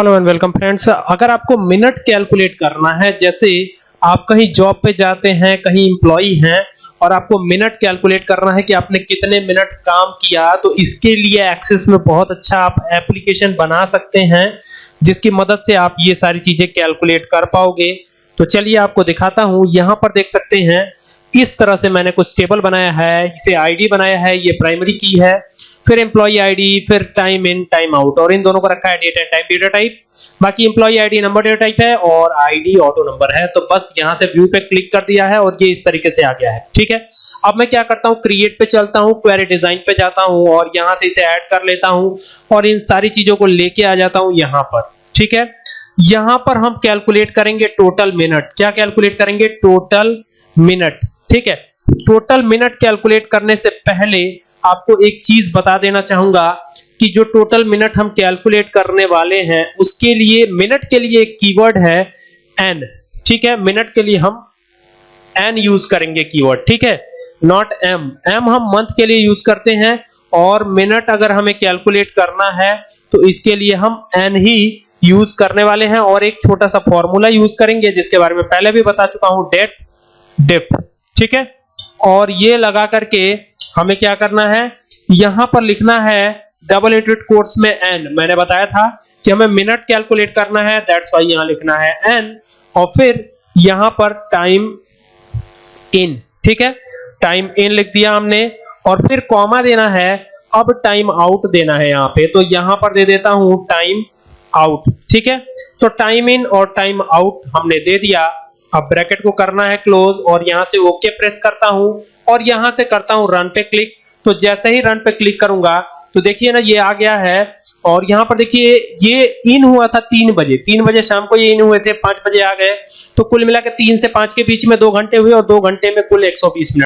Hello and welcome friends. अगर आपको minute calculate करना है, जैसे आप कहीं जॉब पे जाते हैं, कहीं एम्प्लॉई हैं, और आपको मिनट कैलकुलेट करना है कि आपने कितने मिनट काम किया तो इसके लिए एक्सेस में बहुत अच्छा आप एप्लीकेशन बना सकते हैं, जिसकी मदद से आप ये सारी चीज़ें कैलकुलेट कर पाओगे। तो चलिए आपको दिखाता हूँ। यहाँ पर देख सकते हैं इस तरह से मैंने कुछ टेबल बनाया है, इसे आईडी बनाया है, ये प्राइमरी की है, फिर एम्प्लॉय आईडी फिर टाइम इन टाइम आउट और इन दोनों को रखा है date and time data type बाकी employee ID number data type है और आईडी ऑटो नंबर है तो बस यहाँ से व्यू पे क्लिक कर दिया है और ये इस तरीके से आ गया है, ठीक है? अब मैं क्या करता हूँ? क्रिएट पे चलता हूँ क्वेरी डिज़ाइन पे जाता हूँ और यहाँ से इसे ऐड कर लेता हूँ और इन सारी चीज़ों को लेके आ जाता हूँ यहाँ पर, ठीक है? यहाँ पर हम कैलकुलेट करेंगे टोटल मिनट क्या कैलकुलेट करेंगे? टोटल मिनट ठीक है? टोटल मिनट कैलकुलेट करने से पहले आपको एक चीज़ बता देना चाहूँगा कि जो टोटल मिनट हम कैलकुलेट करने वाले हैं, उसके लिए मिनट के लिए एक कीवर्ड है एन ठीक है? मिनट के लिए हम एन यूज़ करेंगे कीवर्ड ठीक है? नॉट एम एम हम मंथ के लिए यूज़ करते हैं और मिनट अगर हमें कैलकुलेट करना है तो इसके लिए हम एन ही यूज़ करने वाले हैं और एक छोटा सा फॉर्मूला यूज़ करेंगे, जिसके बारे में पहले भी बता चुका हूँ डेट डिप ठीक है? और ये लगा करके हमें क्या करना है? यहाँ पर लिखना है डबल इंटेड कोर्स में एन मैंने बताया था कि हमें मिनट कैलकुलेट करना है दैट्स वाई यहाँ लिखना है एन और फिर यहाँ पर टाइम इन ठीक है? टाइम इन लिख दिया हमने। और फिर कॉमा देना है, अब टाइम आउट देना है यहाँ पे। तो यहाँ पर दे देता हूँ टाइम आउट ठीक है? तो टाइम इन और टाइम आउट हमने दे दिया। अब ब्रैकेट को करना है क्लोज और यहाँ से ओके okay प्रेस करता हूँ और यहाँ से करता हूँ रन पे क्लिक तो जैसे ही रन पे क्लिक करूँगा तो देखिए ना, ये आ गया है और यहाँ पर देखिए, ये इन हुआ था तीन बजे। तीन बजे शाम को ये इन हुए थे, पाँच बजे आ गए। तो कुल मिला के तीन से पाँच के बीच में दो घंटे हुए और दो घंटे में कुल 120 मिनट।